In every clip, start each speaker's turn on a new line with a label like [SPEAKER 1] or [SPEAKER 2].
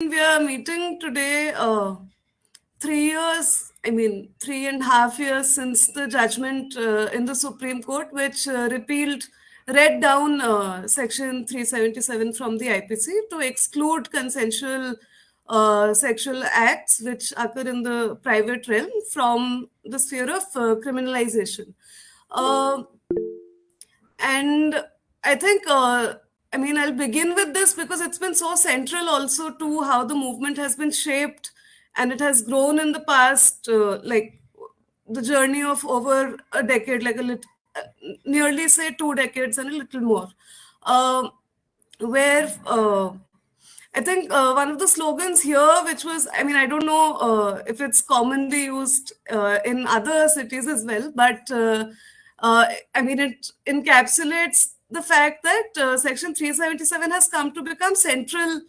[SPEAKER 1] we are meeting today uh, three years, I mean, three and a half years since the judgment uh, in the Supreme Court, which uh, repealed, read down uh, Section 377 from the IPC to exclude consensual uh, sexual acts which occur in the private realm from the sphere of uh, criminalization. and I think I mean, I'll begin with this because it's been so central also to how the movement has been shaped and it has grown in the past, uh, like the journey of over a decade, like a little, uh, nearly say two decades and a little more, uh, where uh, I think uh, one of the slogans here, which was, I mean, I don't know uh, if it's commonly used in other cities as well, but I mean, it encapsulates the fact that uh, Section 377 has come to become central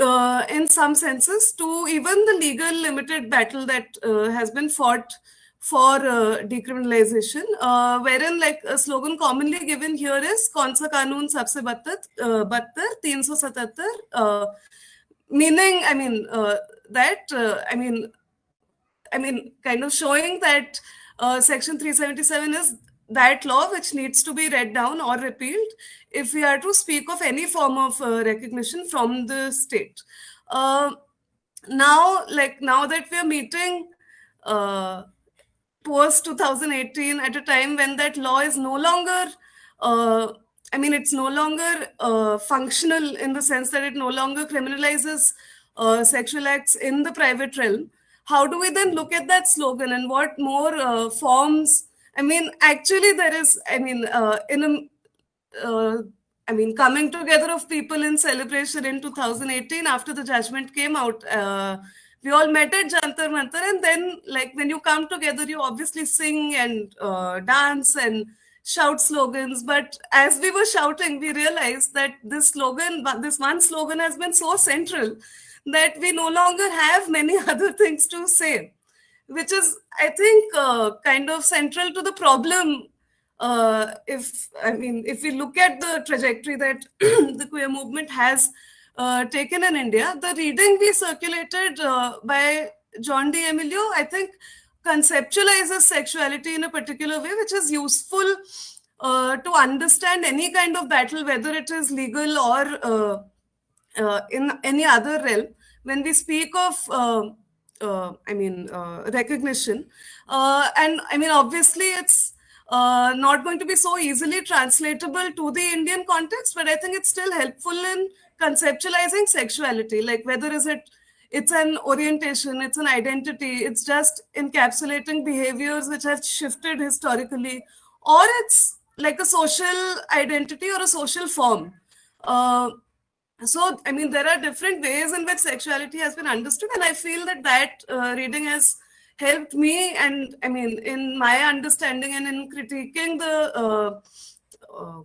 [SPEAKER 1] uh, in some senses to even the legal limited battle that uh, has been fought for uh, decriminalization, uh, wherein like a slogan commonly given here is "Konsa kanun sabse uh, battar, teen so satattar," meaning, I mean that, I mean, I mean, kind of showing that Section 377 is that law which needs to be read down or repealed if we are to speak of any form of uh, recognition from the state. Uh, now, like now that we are meeting uh, post 2018 at a time when that law is no longer, uh, I mean, it's no longer uh, functional in the sense that it no longer criminalizes uh, sexual acts in the private realm. How do we then look at that slogan and what more forms I mean, actually, there is, I mean, uh, in a, uh, I mean, coming together of people in celebration in 2018 after the judgment came out. Uh, we all met at Jantar Mantar, and then, like, when you come together, you obviously sing and uh, dance and shout slogans. But as we were shouting, we realized that this slogan, this one slogan, has been so central that we no longer have many other things to say which is, I think, uh, kind of central to the problem. Uh, if I mean, if we look at the trajectory that the queer movement has uh, taken in India, the reading we circulated uh, by John D'Emilio, I think, conceptualizes sexuality in a particular way, which is useful uh, to understand any kind of battle, whether it is legal or uh, in any other realm. When we speak of uh, I mean, uh, recognition. Uh, and I mean, obviously, it's uh, not going to be so easily translatable to the Indian context, but I think it's still helpful in conceptualizing sexuality. Like whether is it it's an orientation, it's an identity, it's just encapsulating behaviors which have shifted historically, or it's like a social identity or a social form. So i mean there are different ways in which sexuality has been understood and i feel that that uh, reading has helped me. And i mean in my understanding and in critiquing the uh, uh,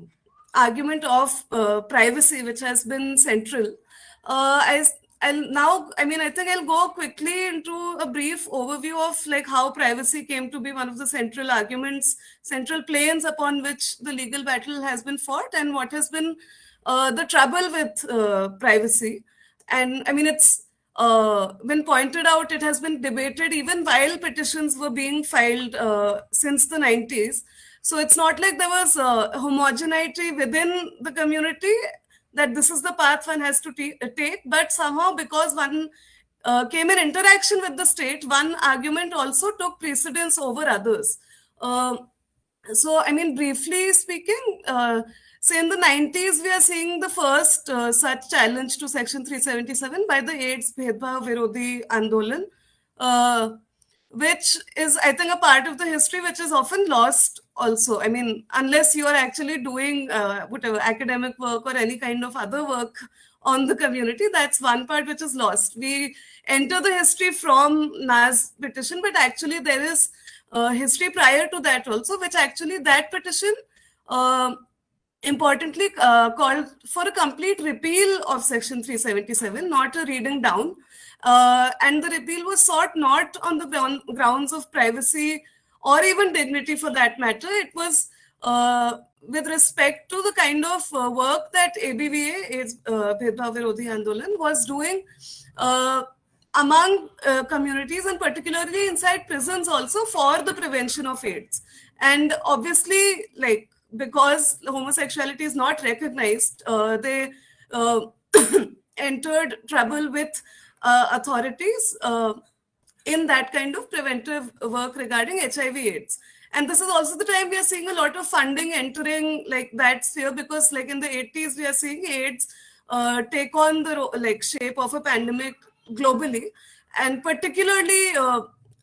[SPEAKER 1] argument of uh, privacy which has been central uh, I, I'll now i mean i think i'll go quickly into a brief overview of like how privacy came to be one of the central arguments central planes upon which the legal battle has been fought and what has been uh, the trouble with uh, privacy. And I mean, it's uh, been pointed out, it has been debated even while petitions were being filed uh, since the 90s. So it's not like there was homogeneity within the community that this is the path one has to take, but somehow because one uh, came in interaction with the state, one argument also took precedence over others. Uh, so, I mean, briefly speaking, uh, so in the 90s, we are seeing the first uh, such challenge to Section 377 by the AIDS Bhedbhav Virodhi Andolan, uh, which is, I think, a part of the history which is often lost also. I mean, unless you are actually doing uh, whatever academic work or any kind of other work on the community, that's one part which is lost. We enter the history from Naz petition, but actually there is history prior to that also, which actually that petition uh, importantly uh, called for a complete repeal of section 377 not a reading down uh, and the repeal was sought not on the grounds of privacy or even dignity for that matter it was uh, with respect to the kind of uh, work that ABVA, is uh, Virodhi Andolan, was doing uh, among uh, communities and particularly inside prisons also for the prevention of AIDS. And obviously, like, because homosexuality is not recognized, uh, they uh, entered trouble with uh, authorities uh, in that kind of preventive work regarding HIV AIDS. And this is also the time we are seeing a lot of funding entering like that sphere because like in the 80s, we are seeing AIDS take on the like shape of a pandemic globally and particularly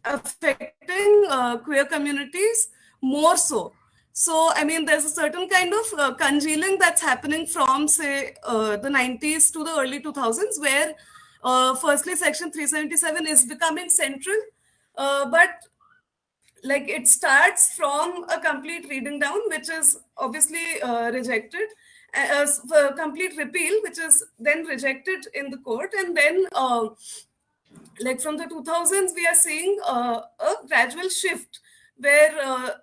[SPEAKER 1] affecting queer communities more so. So, I mean, there's a certain kind of uh, congealing that's happening from, say, uh, the 90s to the early 2000s, where uh, firstly, Section 377 is becoming central, uh, but like it starts from a complete reading down, which is obviously uh, rejected, uh, a complete repeal, which is then rejected in the court, and then like from the 2000s, we are seeing a gradual shift where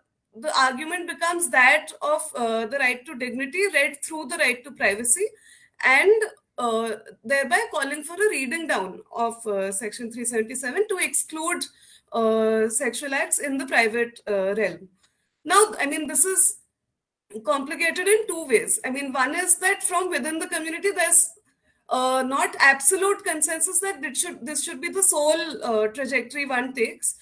[SPEAKER 1] the argument becomes that of uh, the right to dignity read through the right to privacy and uh, thereby calling for a reading down of uh, section 377 to exclude uh, sexual acts in the private uh, realm. Now i mean this is complicated in two ways. I mean one is that from within the community there's uh, not absolute consensus that should this should be the sole trajectory one takes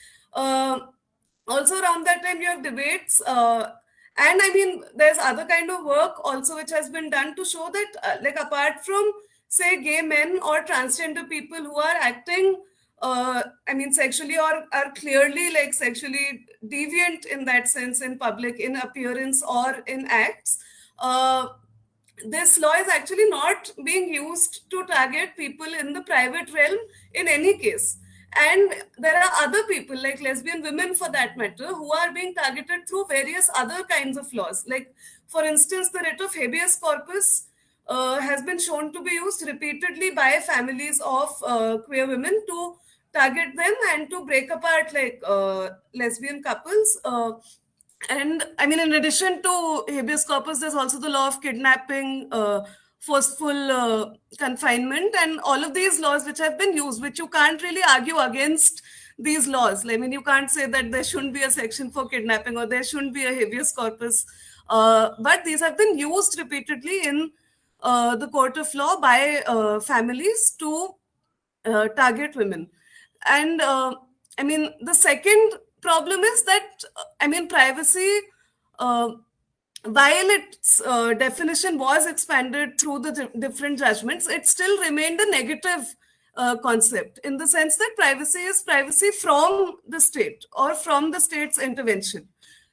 [SPEAKER 1] also around that time you have debates uh, and i mean there's other kind of work also which has been done to show that uh, like apart from say gay men or transgender people who are acting uh, i mean sexually or are clearly like sexually deviant in that sense in public in appearance or in acts uh, this law is actually not being used to target people in the private realm in any case and there are other people like lesbian women for that matter who are being targeted through various other kinds of laws. Like for instance the writ of habeas corpus uh, has been shown to be used repeatedly by families of uh, queer women to target them and to break apart like uh, lesbian couples uh, and i mean in addition to habeas corpus there's also the law of kidnapping uh, forceful uh, confinement and all of these laws which have been used which you can't really argue against these laws. I mean you can't say that there shouldn't be a section for kidnapping or there shouldn't be a habeas corpus. Uh, but these have been used repeatedly in uh, the court of law by uh, families to uh, target women. And uh, i mean the second problem is that i mean privacy while its uh, definition was expanded through the different judgments, it still remained a negative uh, concept in the sense that privacy is privacy from the state or from the state's intervention.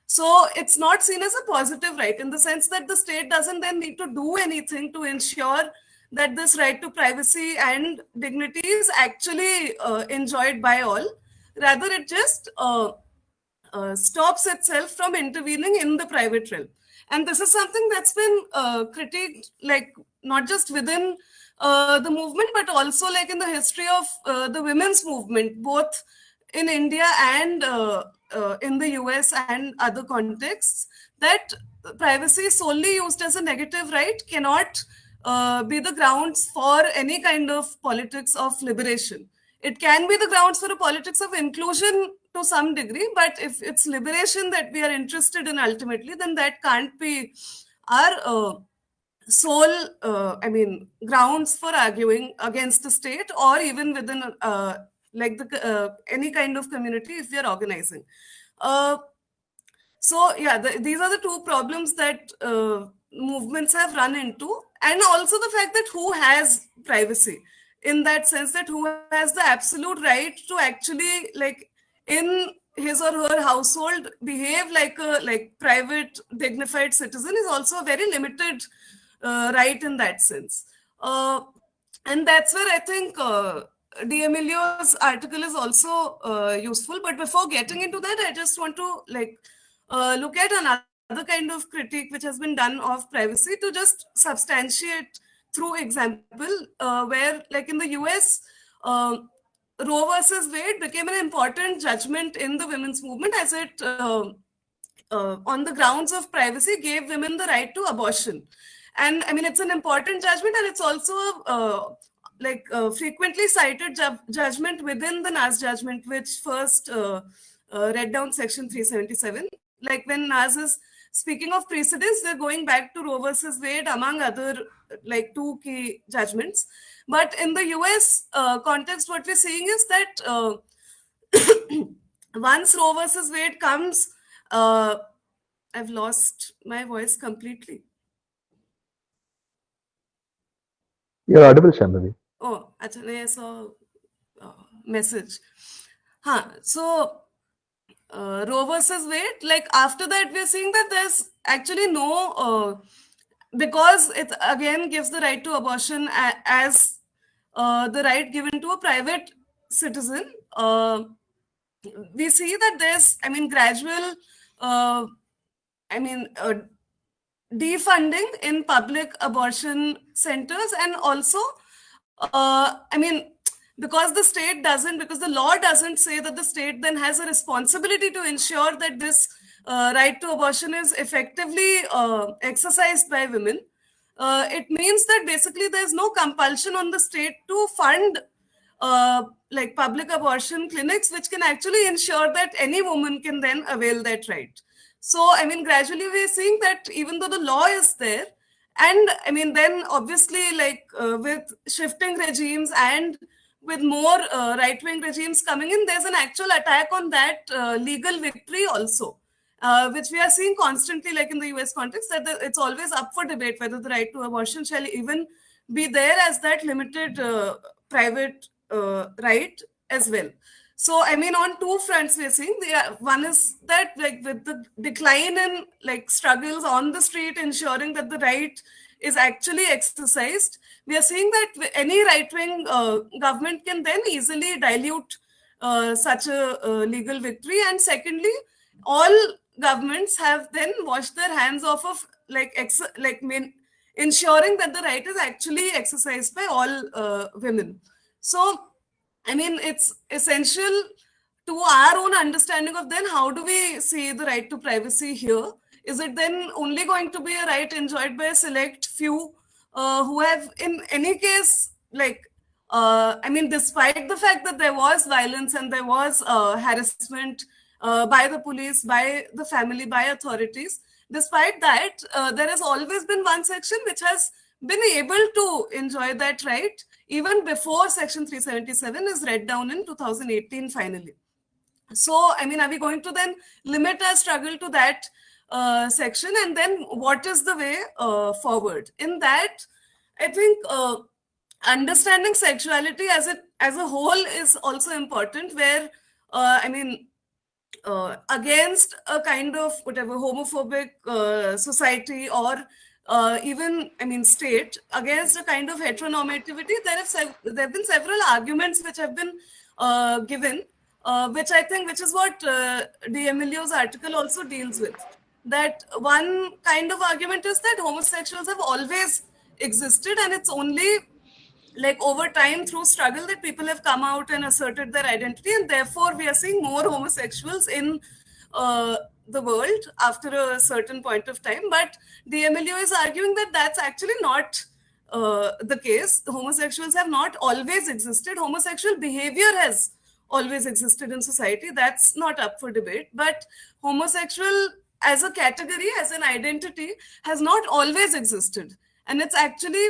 [SPEAKER 1] So it's not seen as a positive right in the sense that the state doesn't then need to do anything to ensure that this right to privacy and dignity is actually uh, enjoyed by all. Rather, it just uh, uh, stops itself from intervening in the private realm and this is something that's been uh, critiqued like not just within uh, the movement but also like in the history of uh, the women's movement both in india and uh, uh, in the us and other contexts that privacy solely used as a negative right cannot uh, be the grounds for any kind of politics of liberation. It can be the grounds for a politics of inclusion to some degree but if it's liberation that we are interested in ultimately then that can't be our uh, sole uh, i mean grounds for arguing against the state or even within uh, like the uh, any kind of community if we are organizing. Uh, so yeah the, these are the two problems that uh, movements have run into and also the fact that who has privacy in that sense that who has the absolute right to actually like in his or her household behave like a like private dignified citizen is also a very limited uh, right in that sense. Uh, and that's where i think uh, D'Emilio's article is also uh, useful. But before getting into that i just want to like uh, look at another kind of critique which has been done of privacy to just substantiate through example uh, where like in the us Roe versus Wade became an important judgment in the women's movement as it uh, uh, on the grounds of privacy, gave women the right to abortion. And I mean, it's an important judgment, and it's also uh, like uh, frequently cited ju judgment within the Naz judgment, which first uh, read down section 377. Like when Naz is speaking of precedents, they're going back to Roe versus Wade, among other like two key judgments. But in the US uh, context, what we're seeing is that uh, once Roe versus Wade comes, uh, I've lost my voice completely.
[SPEAKER 2] You're audible, Shambhavi.
[SPEAKER 1] Oh, actually, I saw a message. Huh. So, uh, Roe versus Wade, like after that, we're seeing that there's actually no, uh, because it again gives the right to abortion as uh, the right given to a private citizen. Uh, we see that there's, I mean, gradual, uh, I mean, uh, defunding in public abortion centers and also uh, i mean because the state doesn't because the law doesn't say that the state then has a responsibility to ensure that this uh, right to abortion is effectively uh, exercised by women uh, it means that basically there's no compulsion on the state to fund uh, like public abortion clinics which can actually ensure that any woman can then avail that right. So, I mean, gradually we're seeing that even though the law is there, and I mean, then obviously, like uh, with shifting regimes and with more uh, right wing regimes coming in, there's an actual attack on that uh, legal victory also, uh, which we are seeing constantly, like in the US context, that the, it's always up for debate whether the right to abortion shall even be there as that limited uh, private uh, right as well. So, I mean, on two fronts, we're seeing the one is that like with the decline in like struggles on the street, ensuring that the right is actually exercised, we are seeing that any right-wing uh, government can then easily dilute uh, such a uh, legal victory. And secondly, all governments have then washed their hands off of like ex like mean, ensuring that the right is actually exercised by all uh, women. So I mean, it's essential to our own understanding of then how do we see the right to privacy here? Is it then only going to be a right enjoyed by a select few uh, who have, in any case, like, uh, I mean, despite the fact that there was violence and there was uh, harassment uh, by the police, by the family, by authorities, despite that, uh, there has always been one section which has been able to enjoy that right even before section 377 is read down in 2018 finally. So i mean are we going to then limit our struggle to that uh, section? And then what is the way uh, forward? In that i think uh, understanding sexuality as it as a whole is also important where uh, i mean uh, against a kind of whatever homophobic uh, society or uh, even I mean state against a kind of heteronormativity, there have there have been several arguments which have been uh, given, uh, which I think which is what uh, D'Emilio's article also deals with. That one kind of argument is that homosexuals have always existed, and it's only like over time through struggle that people have come out and asserted their identity, and therefore we are seeing more homosexuals in uh, the world after a certain point of time. But D'Emilio is arguing that that's actually not uh, the case. Homosexuals have not always existed. Homosexual behavior has always existed in society. That's not up for debate. But homosexual as a category, as an identity, has not always existed. And it's actually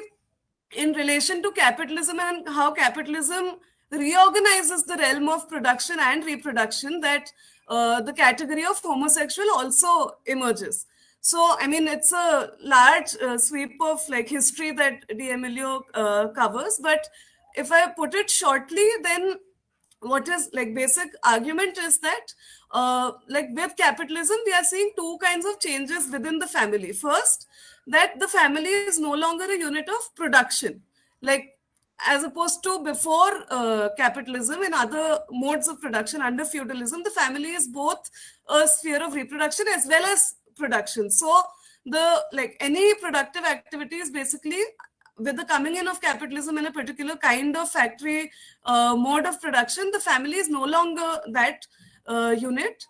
[SPEAKER 1] in relation to capitalism and how capitalism reorganizes the realm of production and reproduction that uh, the category of homosexual also emerges. So, I mean, it's a large uh, sweep of like history that D'Emilio uh, covers. But if I put it shortly, then what is like basic argument is that uh, like with capitalism, we are seeing two kinds of changes within the family. First, that the family is no longer a unit of production. Like as opposed to before uh, capitalism and other modes of production under feudalism, the family is both a sphere of reproduction as well as production. So the like any productive activities basically with the coming in of capitalism in a particular kind of factory uh, mode of production, the family is no longer that uh, unit.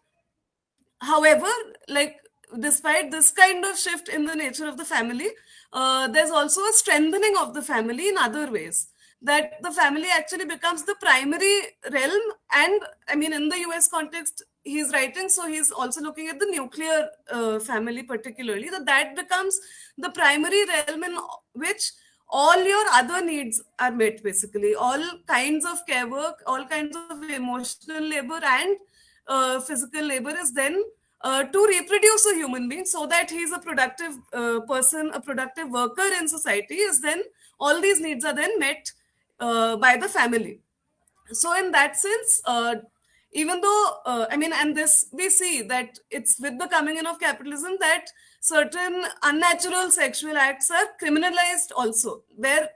[SPEAKER 1] however, like despite this kind of shift in the nature of the family, uh, there's also a strengthening of the family in other ways. That the family actually becomes the primary realm, and I mean, in the US context, he's writing, so he's also looking at the nuclear uh, family, particularly, that that becomes the primary realm in which all your other needs are met basically all kinds of care work all kinds of emotional labor and uh, physical labor is then uh, to reproduce a human being so that he's a productive uh, person a productive worker in society is then all these needs are then met uh, by the family. So in that sense uh, even though uh, i mean and this we see that it's with the coming in of capitalism that certain unnatural sexual acts are criminalized also where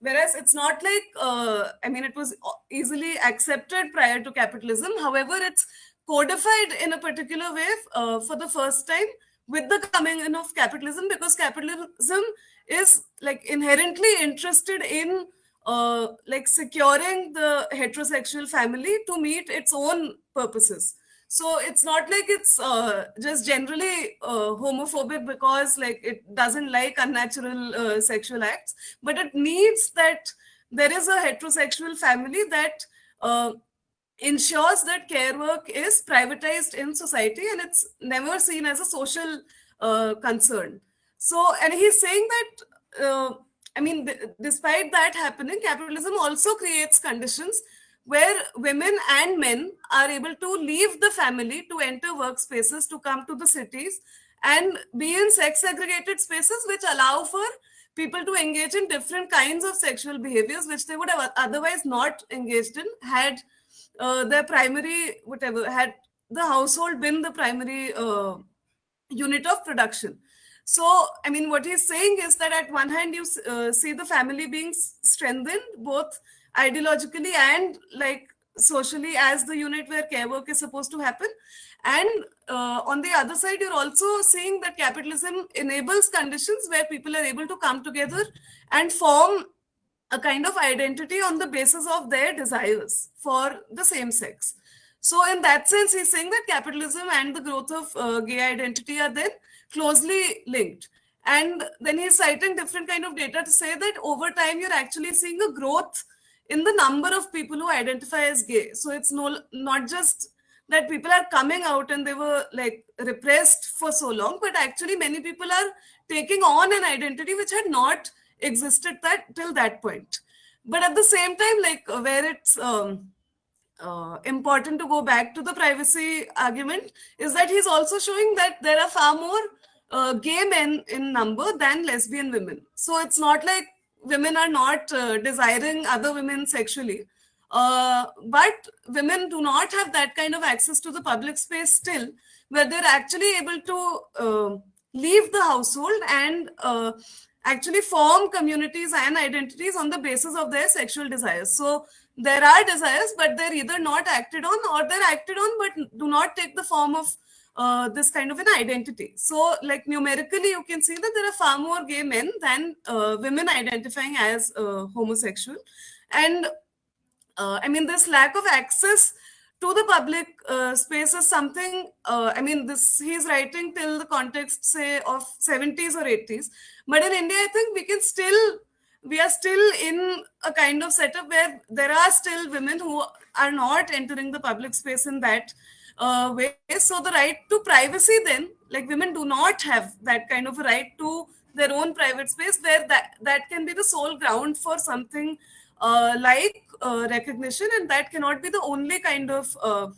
[SPEAKER 1] whereas it's not like uh, i mean it was easily accepted prior to capitalism. However it's codified in a particular way uh, for the first time with the coming in of capitalism because capitalism is like inherently interested in uh, like securing the heterosexual family to meet its own purposes. So it's not like it's uh, just generally uh, homophobic because like it doesn't like unnatural uh, sexual acts but it needs that there is a heterosexual family that uh, ensures that care work is privatized in society and it's never seen as a social uh, concern. So and he's saying that uh, i mean despite that happening capitalism also creates conditions where women and men are able to leave the family to enter workspaces to come to the cities and be in sex segregated spaces which allow for people to engage in different kinds of sexual behaviors which they would have otherwise not engaged in had uh, their primary whatever had the household been the primary uh, unit of production. So i mean what he's saying is that at one hand you uh, see the family being strengthened both ideologically and like socially as the unit where care work is supposed to happen. And uh, on the other side you're also seeing that capitalism enables conditions where people are able to come together and form a kind of identity on the basis of their desires for the same sex. So, in that sense, he's saying that capitalism and the growth of uh, gay identity are then closely linked. And then he's citing different kind of data to say that over time you're actually seeing a growth in the number of people who identify as gay. So it's no not just that people are coming out and they were like repressed for so long, but actually many people are taking on an identity which had not existed that till that point. But at the same time like uh, where it's um, uh, important to go back to the privacy argument is that he's also showing that there are far more uh, gay men in number than lesbian women. So it's not like women are not uh, desiring other women sexually. Uh, but women do not have that kind of access to the public space still where they're actually able to uh, leave the household and actually form communities and identities on the basis of their sexual desires. So there are desires, but they're either not acted on or they're acted on, but do not take the form of uh, this kind of an identity. So, like numerically, you can see that there are far more gay men than uh, women identifying as uh, homosexual. And uh, I mean, this lack of access to the public uh, space is something uh, i mean this he's writing till the context say of 70s or 80s but in india i think we can still we are still in a kind of setup where there are still women who are not entering the public space in that uh, way. So the right to privacy then like women do not have that kind of a right to their own private space where that that can be the sole ground for something like uh, recognition, and that cannot be the only kind of uh,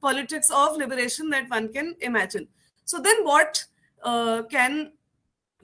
[SPEAKER 1] politics of liberation that one can imagine. So then, what can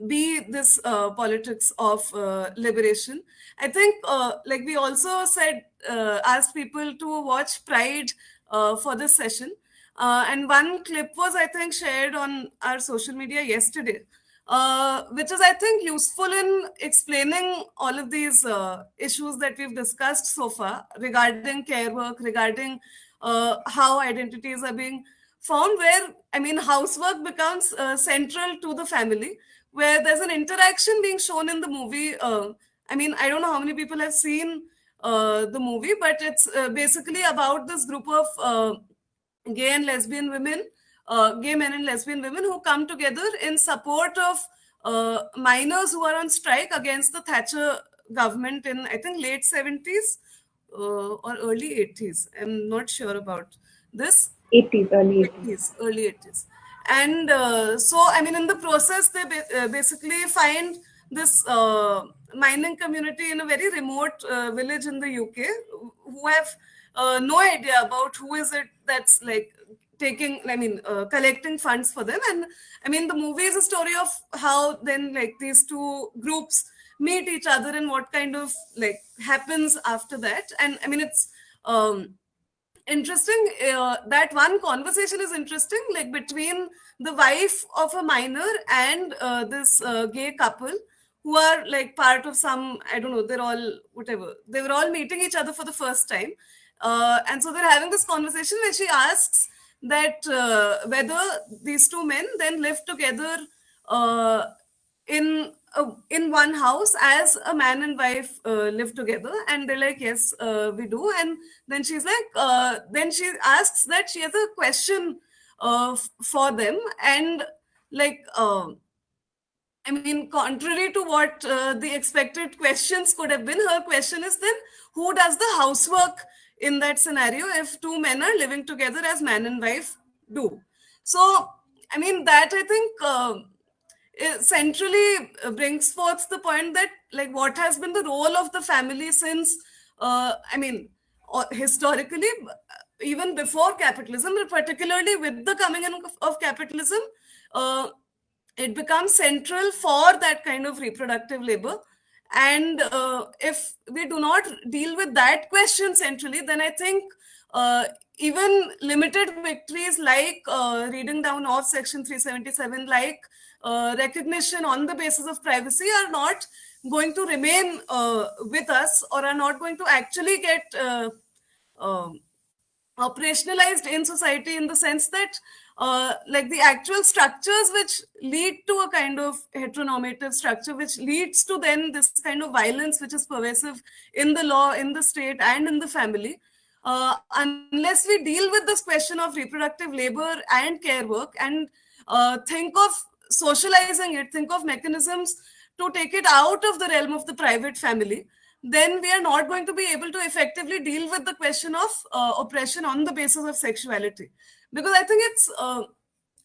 [SPEAKER 1] be this uh, politics of uh, liberation. I think, uh, like we also said, asked people to watch Pride for this session. and one clip was, I think, shared on our social media yesterday, uh, which is, I think, useful in explaining all of these uh, issues that we've discussed so far regarding care work, regarding uh, how identities are being formed, where, I mean, housework becomes uh, central to the family, where there's an interaction being shown in the movie. Uh, I mean, I don't know how many people have seen the movie, but it's basically about this group of gay and lesbian women uh, gay men and lesbian women who come together in support of uh, miners who are on strike against the Thatcher government in I think late 70s uh, or early 80s. I'm not sure about this.
[SPEAKER 3] 80s, early 80s.
[SPEAKER 1] 80s early 80s. And uh, so, I mean, in the process, they ba- uh, basically find this uh, mining community in a very remote uh, village in the UK who have uh, no idea about who is it that's like taking i mean uh, collecting funds for them. And i mean the movie is a story of how then like these two groups meet each other and what kind of like happens after that. And i mean it's um interesting uh, that one conversation is interesting like between the wife of a miner and uh, this uh, gay couple who are like part of some i don't know they're all whatever. They were all meeting each other for the first time. Uh, and so they're having this conversation where she asks that uh, whether these two men then live together uh, in uh, in one house as a man and wife uh, live together. And they're like yes uh, we do. And then she's like uh, then she asks that she has a question for them. And like I mean, contrary to what the expected questions could have been, her question is then who does the housework in that scenario if two men are living together as man and wife do? So, I mean, that I think uh, centrally uh, brings forth the point that, like, what has been the role of the family since, uh, I mean, uh, historically, even before capitalism, particularly with the coming in of, of capitalism, uh, it becomes central for that kind of reproductive labor and uh, if we do not deal with that question centrally then i think uh, even limited victories like uh, reading down of section 377 like uh, recognition on the basis of privacy are not going to remain uh, with us or are not going to actually get uh, um, operationalized in society in the sense that uh, like the actual structures which lead to a kind of heteronormative structure which leads to then this kind of violence which is pervasive in the law in the state and in the family uh, unless we deal with this question of reproductive labor and care work and uh, think of socializing it think of mechanisms to take it out of the realm of the private family then we are not going to be able to effectively deal with the question of uh, oppression on the basis of sexuality. Because i think it's uh,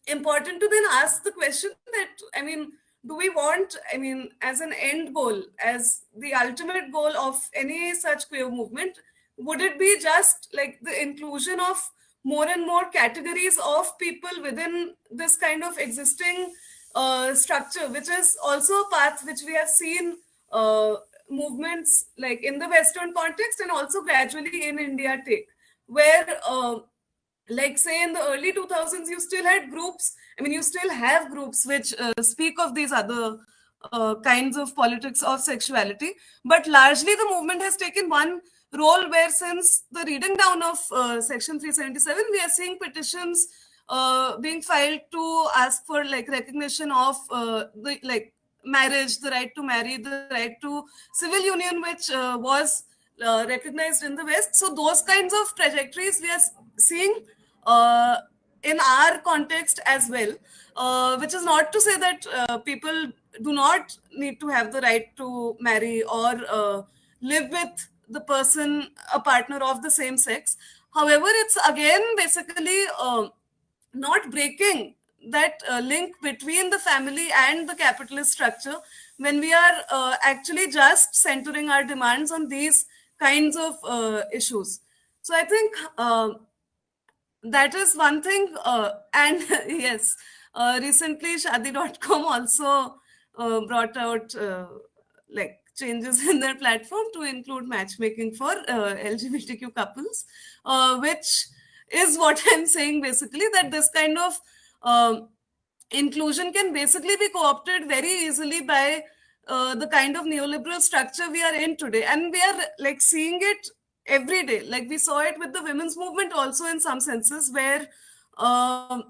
[SPEAKER 1] important to then ask the question that i mean do we want i mean as an end goal as the ultimate goal of any such queer movement would it be just like the inclusion of more and more categories of people within this kind of existing uh, structure which is also a path which we have seen uh, movements like in the western context and also gradually in india take where uh, like say in the early 2000s you still had groups i mean you still have groups which uh, speak of these other uh, kinds of politics of sexuality but largely the movement has taken one role where since the reading down of uh, section 377 we are seeing petitions uh, being filed to ask for like recognition of uh, the like marriage the right to marry the right to civil union which uh, was uh, recognized in the west. So those kinds of trajectories we are seeing uh, in our context as well uh, which is not to say that uh, people do not need to have the right to marry or uh, live with the person a partner of the same sex. However it's again basically uh, not breaking that uh, link between the family and the capitalist structure when we are uh, actually just centering our demands on these kinds of uh, issues. So i think uh, that is one thing uh, and yes uh, recently shaadi.com also brought out like changes in their platform to include matchmaking for lgbtq couples which is what i'm saying basically that this kind of um, inclusion can basically be co-opted very easily by uh, the kind of neoliberal structure we are in today. And we are like seeing it every day. Like we saw it with the women's movement also in some senses where um,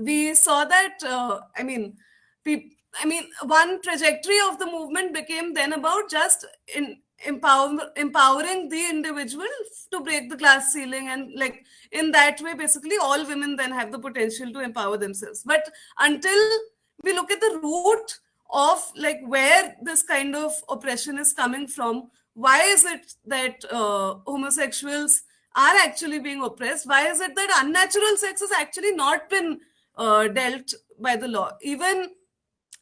[SPEAKER 1] we saw that uh, i mean pe- i mean one trajectory of the movement became then about just in empower, empowering the individual to break the glass ceiling and like in that way basically all women then have the potential to empower themselves. But until we look at the root of like where this kind of oppression is coming from why is it that uh, homosexuals are actually being oppressed? Why is it that unnatural sex has actually not been uh, dealt by the law? Even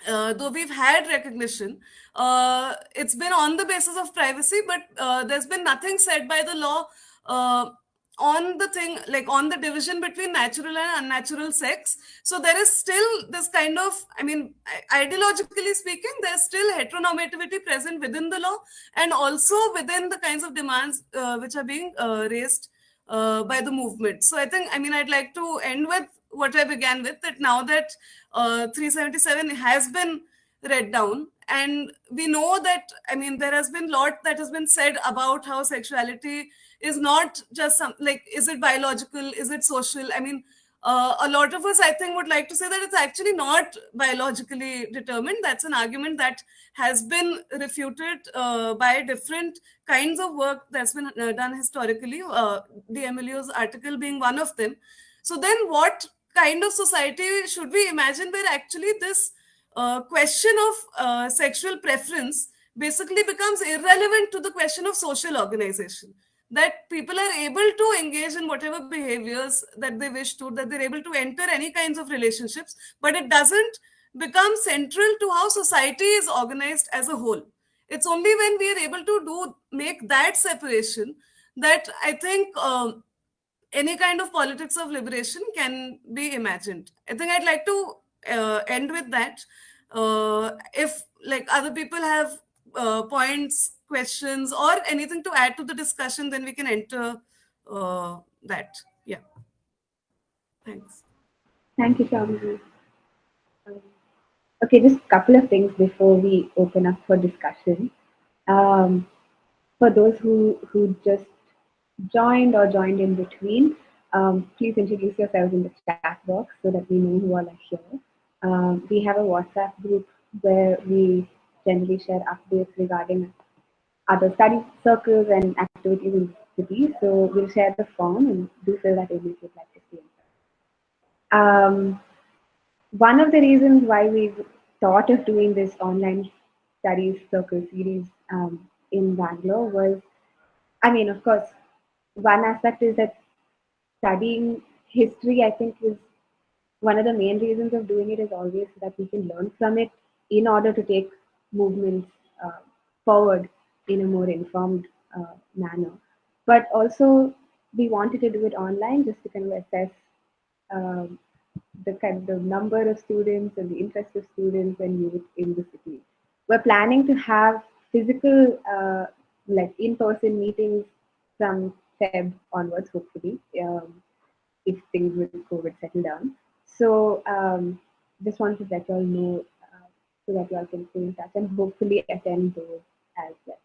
[SPEAKER 1] uh, though we've had recognition, uh, it's been on the basis of privacy, but uh, there's been nothing said by the law uh, on the thing, like on the division between natural and unnatural sex. So there is still this kind of, I mean, ideologically speaking, there's still heteronormativity present within the law and also within the kinds of demands uh, which are being uh, raised by the movement. So I think, I mean, I'd like to end with what I began with that now that uh, 377 has been read down and we know that i mean there has been a lot that has been said about how sexuality is not just some like is it biological is it social? I mean uh, a lot of us i think would like to say that it's actually not biologically determined. That's an argument that has been refuted uh, by different kinds of work that's been uh, done historically. Uh, D'Emilio's article being one of them. So then what kind of society should we imagine where actually this uh, question of uh, sexual preference basically becomes irrelevant to the question of social organization? That people are able to engage in whatever behaviors that they wish to that they're able to enter any kinds of relationships but it doesn't become central to how society is organized as a whole. It's only when we are able to do make that separation that i think um, any kind of politics of liberation can be imagined. I think I'd like to uh, end with that. Uh, if like other people have uh, points, questions, or anything to add to the discussion, then we can enter uh, that. Yeah. Thanks.
[SPEAKER 3] Thank you, Shamji. Um, okay, just a couple of things before we open up for discussion. Um, for those who who just joined or joined in between, um, please introduce yourselves in the chat box so that we know who all are here. Um, we have a WhatsApp group where we generally share updates regarding other study circles and activities in the city. So we'll share the form and do fill that in if you'd like to see. Um, one of the reasons why we've thought of doing this online studies circle series um, in Bangalore was, I mean, of course, one aspect is that studying history, I think, is one of the main reasons of doing it is always so that we can learn from it in order to take movements uh, forward in a more informed uh, manner. But also, we wanted to do it online just to kind of assess um, the kind of number of students and the interest of students and youth in the city. We're planning to have physical, uh, like in-person meetings from Feb onwards, hopefully, um, if things with COVID settle down. So um, just wanted to let you all know uh, so that you all can stay in touch and hopefully attend those as well.